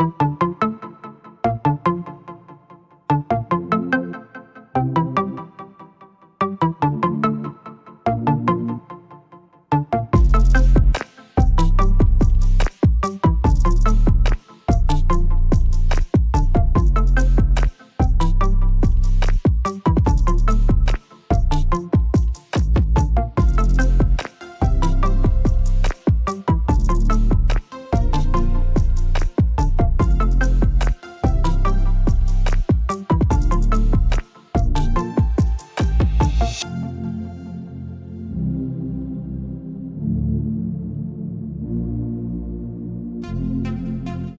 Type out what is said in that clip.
you.